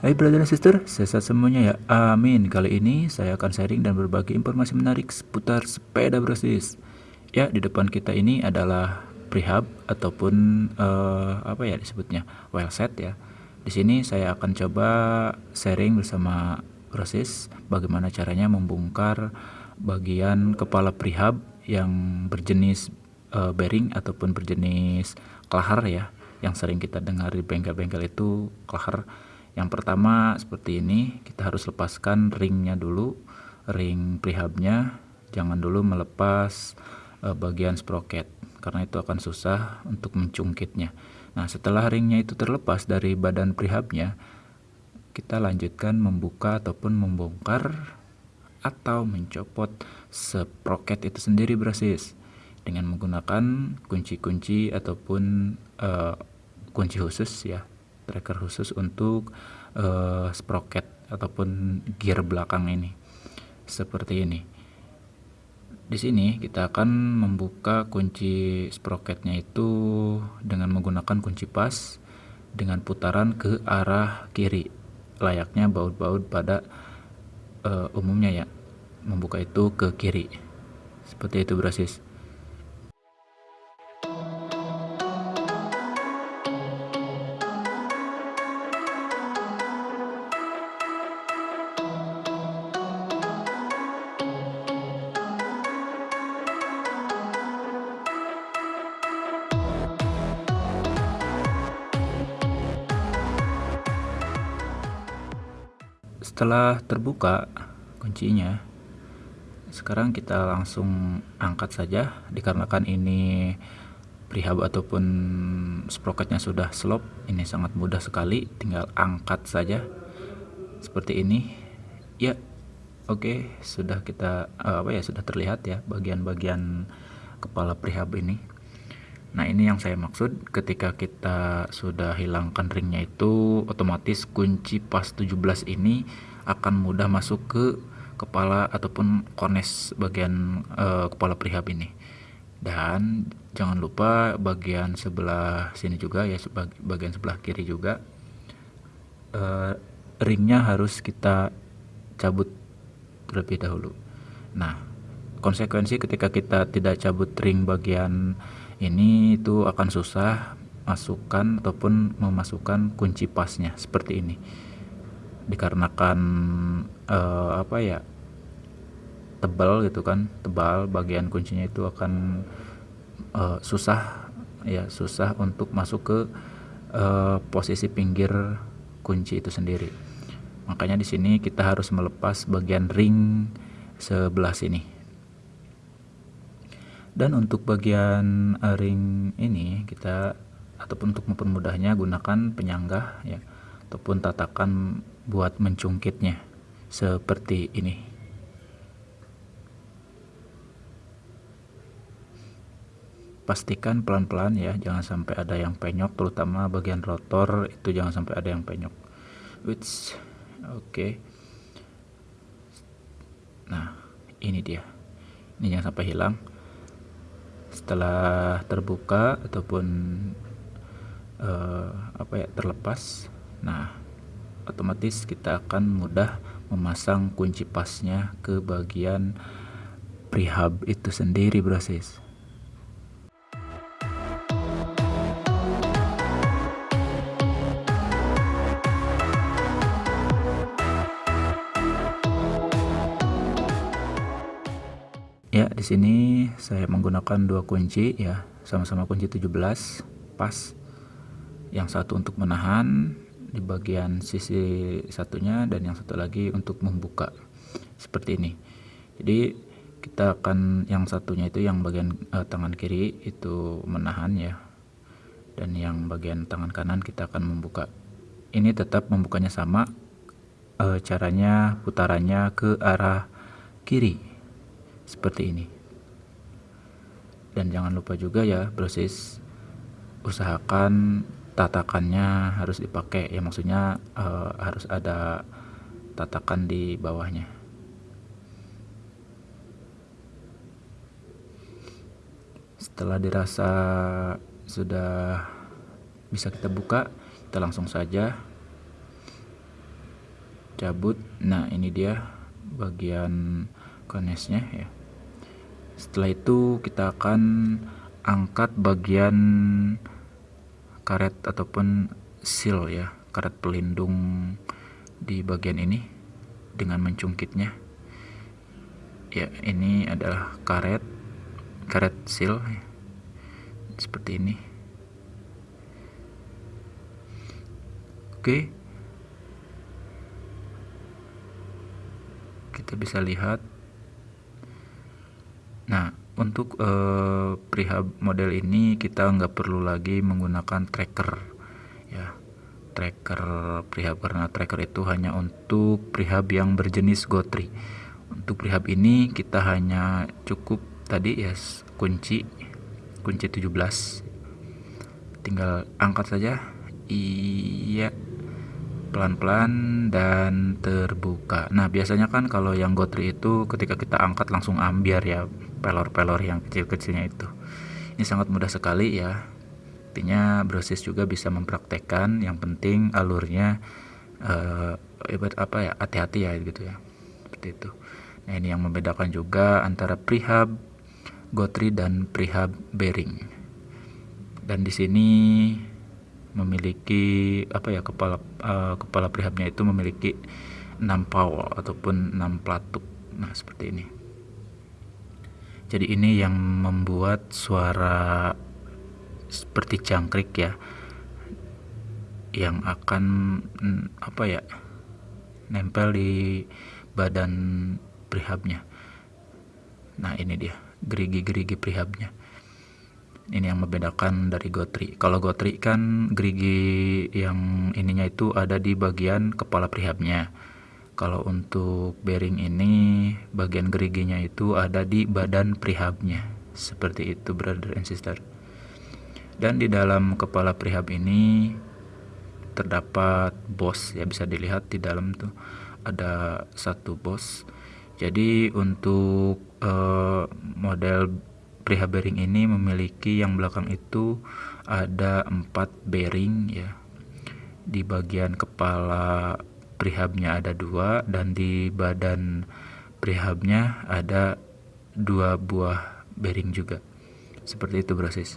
Hai brother dan sister, sehat semuanya ya. Amin. Kali ini saya akan sharing dan berbagi informasi menarik seputar sepeda brosis. Ya, di depan kita ini adalah prehab ataupun uh, apa ya disebutnya well set ya. Di sini saya akan coba sharing bersama brosis bagaimana caranya membongkar bagian kepala prehab yang berjenis uh, bearing ataupun berjenis kelahar ya yang sering kita dengar di bengkel-bengkel itu kelahar yang pertama seperti ini, kita harus lepaskan ringnya dulu, ring prehabnya, jangan dulu melepas uh, bagian sprocket karena itu akan susah untuk mencungkitnya. Nah, setelah ringnya itu terlepas dari badan prehabnya, kita lanjutkan membuka ataupun membongkar atau mencopot sprocket itu sendiri brasis dengan menggunakan kunci-kunci ataupun uh, kunci khusus ya tracker khusus untuk uh, sprocket ataupun gear belakang ini. Seperti ini. Di sini kita akan membuka kunci sprocketnya itu dengan menggunakan kunci pas dengan putaran ke arah kiri. Layaknya baut-baut pada uh, umumnya ya. Membuka itu ke kiri. Seperti itu brasis setelah terbuka kuncinya. Sekarang kita langsung angkat saja. Dikarenakan ini prehab ataupun sprocketnya sudah slop ini sangat mudah sekali. Tinggal angkat saja seperti ini. Ya oke okay, sudah kita uh, apa ya sudah terlihat ya bagian-bagian kepala prehab ini Nah ini yang saya maksud. Ketika kita sudah hilangkan ringnya itu otomatis kunci pas 17 ini akan mudah masuk ke kepala ataupun kones bagian uh, kepala prihab ini. Dan jangan lupa bagian sebelah sini juga ya bagian sebelah kiri juga uh, ringnya harus kita cabut terlebih dahulu. Nah konsekuensi ketika kita tidak cabut ring bagian ini itu akan susah masukkan ataupun memasukkan kunci pasnya seperti ini. Dikarenakan uh, apa ya tebal gitu kan tebal bagian kuncinya itu akan uh, susah ya susah untuk masuk ke uh, posisi pinggir kunci itu sendiri. Makanya di sini kita harus melepas bagian ring sebelah sini dan untuk bagian ring ini kita ataupun untuk mempermudahnya gunakan penyanggah ya. Ataupun tatakan buat mencungkitnya. Seperti ini. Pastikan pelan-pelan ya. Jangan sampai ada yang penyok terutama bagian rotor itu jangan sampai ada yang penyok. Which oke. Okay. nah ini dia. Ini jangan sampai hilang setelah terbuka ataupun uh, apa ya terlepas nah otomatis kita akan mudah memasang kunci pasnya ke bagian prehab itu sendiri proses Ya, di sini saya menggunakan dua kunci ya, sama-sama kunci 17 pas. Yang satu untuk menahan di bagian sisi satunya dan yang satu lagi untuk membuka. Seperti ini. Jadi kita akan yang satunya itu yang bagian uh, tangan kiri itu menahan ya. Dan yang bagian tangan kanan kita akan membuka. Ini tetap membukanya sama. Uh, caranya putarannya ke arah kiri seperti ini. Dan jangan lupa juga ya proses usahakan tatakannya harus dipakai. Ya maksudnya uh, harus ada tatakan di bawahnya. Setelah dirasa sudah bisa kita buka kita langsung saja cabut. Nah ini dia bagian konesnya ya setelah itu kita akan angkat bagian karet ataupun seal ya karet pelindung di bagian ini dengan mencungkitnya. Ya ini adalah karet karet seal ya. seperti ini. Oke. Kita bisa lihat nah untuk uh, prehab model ini kita nggak perlu lagi menggunakan tracker ya. Tracker prehab karena tracker itu hanya untuk prehab yang berjenis gotri untuk prehab ini kita hanya cukup tadi ya kunci kunci 17 tinggal angkat saja. Iya. Pelan-pelan dan terbuka. Nah biasanya kan kalau yang gotri itu ketika kita angkat langsung ambiar ya pelor-pelor yang kecil-kecilnya itu. Ini sangat mudah sekali ya. Artinya brosis juga bisa mempraktekkan yang penting alurnya uh, apa ya hati-hati ya gitu ya. Seperti itu. Nah ini yang membedakan juga antara prehab gotri dan prehab bearing dan di sini memiliki apa ya kepala uh, kepala prehabnya itu memiliki 6 powel ataupun 6 pelatuk. Nah seperti ini jadi ini yang membuat suara seperti jangkrik ya yang akan apa ya nempel di badan prehabnya nah ini dia gerigi-gerigi prehabnya ini yang membedakan dari gotri. Kalau gotri kan gerigi yang ininya itu ada di bagian kepala prehabnya kalau untuk bearing ini bagian geriginya itu ada di badan prehabnya seperti itu brother and sister. Dan di dalam kepala prehab ini terdapat bos ya bisa dilihat di dalam tuh ada satu bos. Jadi untuk uh, model prehab bearing ini memiliki yang belakang itu ada empat bearing ya. Di bagian kepala prehabnya ada dua dan di badan prehabnya ada dua buah bearing juga. Seperti itu proses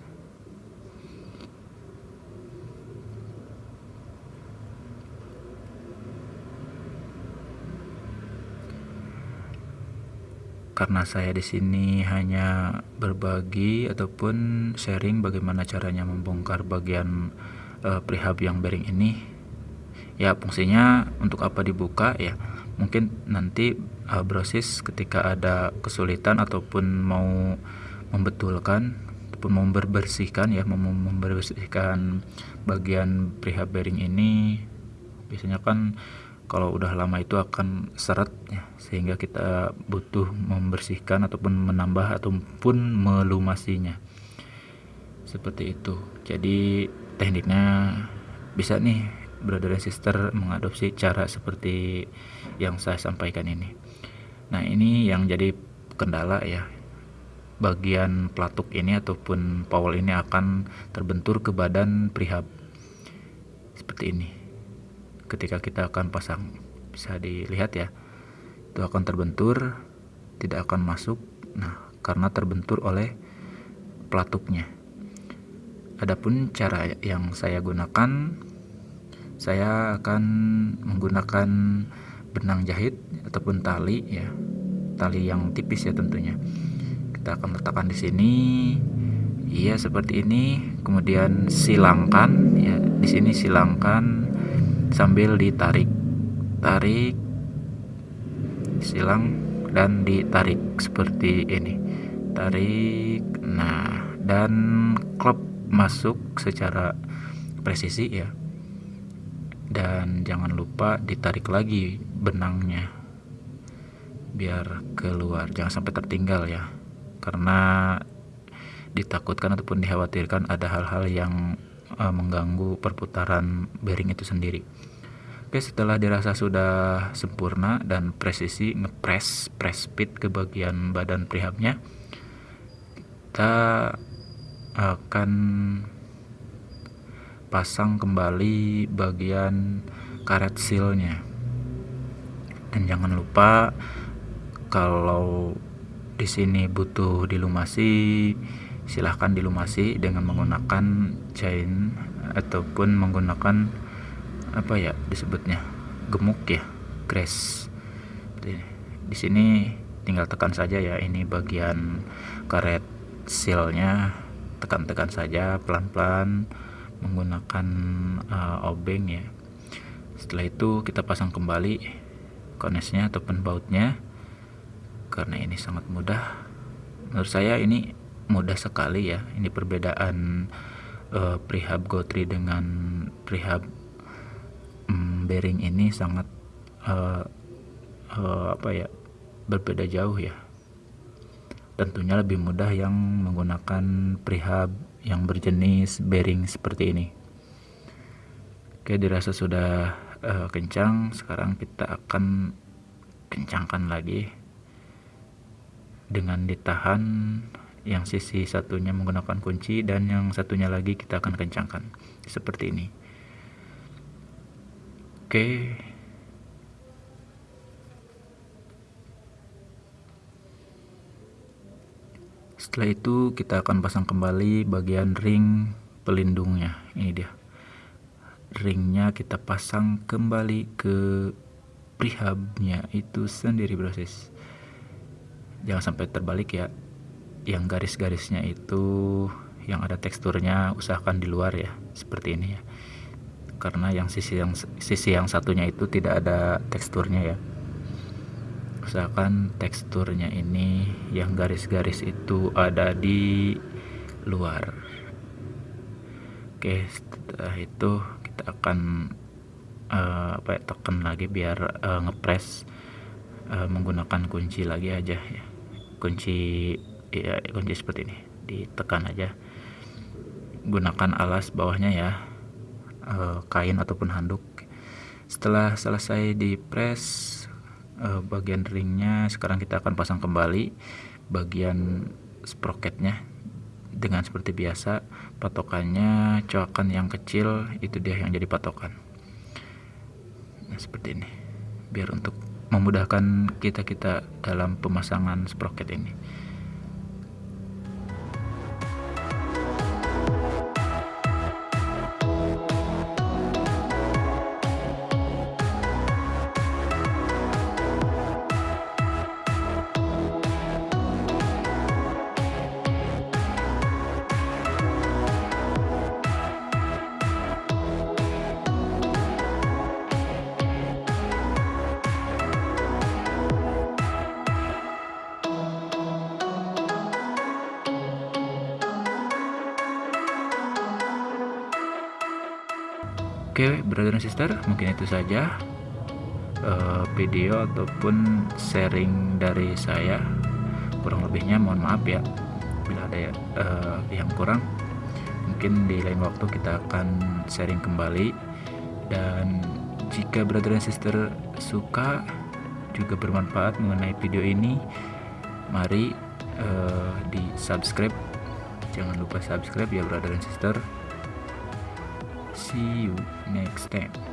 karena saya di sini hanya berbagi ataupun sharing bagaimana caranya membongkar bagian uh, yang bearing ini ya fungsinya untuk apa dibuka? Ya mungkin nanti uh, brosis ketika ada kesulitan ataupun mau membetulkan ataupun mau membersihkan ya mau membersihkan bagian prehab bearing ini biasanya kan kalau udah lama itu akan seret ya, sehingga kita butuh membersihkan ataupun menambah ataupun melumasinya. Seperti itu. Jadi tekniknya bisa nih brother dan sister mengadopsi cara seperti yang saya sampaikan ini. Nah ini yang jadi kendala ya. Bagian pelatuk ini ataupun powel ini akan terbentur ke badan prihab seperti ini. Ketika kita akan pasang bisa dilihat ya itu akan terbentur tidak akan masuk. Nah karena terbentur oleh pelatuknya. Adapun cara yang saya gunakan saya akan menggunakan benang jahit ataupun tali ya. Tali yang tipis ya tentunya. Kita akan letakkan di sini. Iya seperti ini. Kemudian silangkan ya. Di sini silangkan sambil ditarik. Tarik silang dan ditarik seperti ini. Tarik nah dan klep masuk secara presisi ya dan jangan lupa ditarik lagi benangnya. Biar keluar. Jangan sampai tertinggal ya. Karena ditakutkan ataupun dikhawatirkan ada hal-hal yang uh, mengganggu perputaran bearing itu sendiri. Oke, setelah dirasa sudah sempurna dan presisi ngepres press speed ke bagian badan prehabnya, kita akan pasang kembali bagian karet sealnya. dan jangan lupa kalau di sini butuh dilumasi silahkan dilumasi dengan menggunakan chain ataupun menggunakan apa ya disebutnya gemuk ya grass. Di sini tinggal tekan saja ya ini bagian karet sealnya. Tekan-tekan saja pelan-pelan menggunakan uh, obeng ya. Setelah itu kita pasang kembali konesnya ataupun bautnya karena ini sangat mudah. Menurut saya ini mudah sekali ya. Ini perbedaan uh, prehab Gotri dengan prehab um, bearing ini sangat uh, uh, apa ya berbeda jauh ya. Tentunya lebih mudah yang menggunakan prehab yang berjenis bearing seperti ini. Oke dirasa sudah uh, kencang sekarang kita akan kencangkan lagi dengan ditahan. Yang sisi satunya menggunakan kunci dan yang satunya lagi kita akan kencangkan seperti ini. Oke setelah itu kita akan pasang kembali bagian ring pelindungnya. Ini dia. Ringnya kita pasang kembali ke prehabnya itu sendiri proses jangan sampai terbalik ya. Yang garis-garisnya itu yang ada teksturnya usahakan di luar ya. Seperti ini ya. Karena yang sisi yang sisi yang satunya itu tidak ada teksturnya ya usahakan teksturnya ini yang garis-garis itu ada di luar. Oke setelah itu kita akan uh, apa ya, tekan lagi biar uh, ngepres uh, menggunakan kunci lagi aja ya. Kunci ya kunci seperti ini. Ditekan aja. Gunakan alas bawahnya ya. E, kain ataupun handuk. Setelah selesai di press e, bagian ringnya sekarang kita akan pasang kembali bagian sprocketnya dengan seperti biasa. Patokannya coakan yang kecil itu dia yang jadi patokan. Nah seperti ini. Biar untuk memudahkan kita-kita dalam pemasangan sprocket ini. Oke, brother dan sister, mungkin itu saja uh, video ataupun sharing dari saya. Kurang lebihnya mohon maaf ya bila ada uh, yang kurang. Mungkin di lain waktu kita akan sharing kembali dan jika brother dan sister suka juga bermanfaat mengenai video ini, mari uh, di subscribe. Jangan lupa subscribe ya brother dan sister. See you next time.